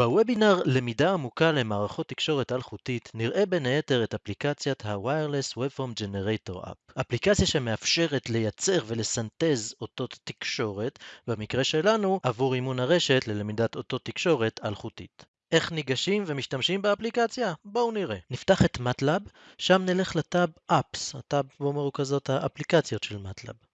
בוובינר למידה עמוקה למערכות תקשורת אלחוטית נראה בין היתר את אפליקציית ה-Wireless Waveform Generator App, אפליקציה שמאפשרת לייצר ולסנטז אותות תקשורת, במקרה שלנו עבור אימון הרשת ללמידת אותות תקשורת אלחוטית. איך ניגשים ומשתמשים באפליקציה? בואו נראה. נפתח את MATLAB, שם נלך לטאב Apps, הטאב בו מרוכזות האפליקציות של MATLAB.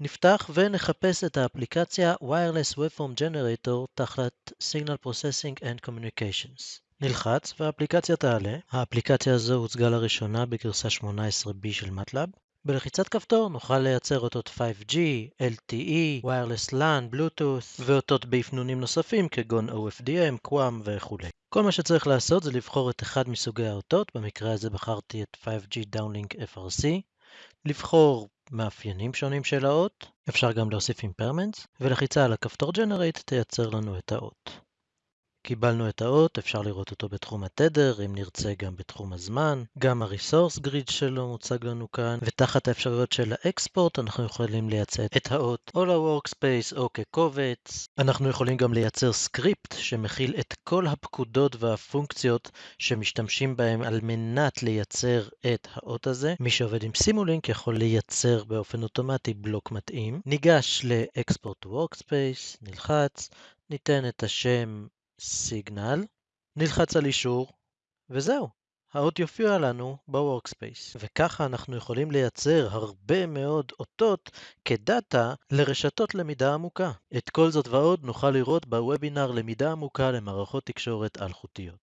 נפתח ונחפש את האפליקציה Wireless Waveform Generator תחת Signal Processing and Communications. נלחץ והאפליקציה תעלה. האפליקציה הזו הוצגה לראשונה בגרסה 18B של MATLAB. בלחיצת כפתור נוכל לייצר אותות 5G, LTE, Wireless LAN, Bluetooth ואותות באפנונים נוספים כגון OFDM, QAM וכו'. כל מה שצריך לעשות זה לבחור את אחד מסוגי האותות, במקרה הזה בחרתי את 5G Downlink FRC, לבחור מאפיינים שונים של האות, אפשר גם להוסיף impairments, ולחיצה על הכפתור Generate תייצר לנו את האות. קיבלנו את האות, אפשר לראות אותו בתחום התדר, אם נרצה גם בתחום הזמן. גם ה-resource grid שלו מוצג לנו כאן, ותחת האפשרויות של ה export אנחנו יכולים לייצא את האות או ל-workspace או כקובץ. אנחנו יכולים גם לייצר סקריפט שמכיל את כל הפקודות והפונקציות שמשתמשים בהם על מנת לייצר את האות הזה. מי שעובד עם Simulink יכול לייצר באופן אוטומטי בלוק מתאים. ניגש ל-export workspace, נלחץ, ניתן את השם signal, נלחץ על אישור, וזהו, האות יופיע לנו ב workspace. וככה אנחנו יכולים לייצר הרבה מאוד אותות כדאטה לרשתות למידה עמוקה. את כל זאת ועוד נוכל לראות בוובינר למידה עמוקה למערכות תקשורת אלחוטיות.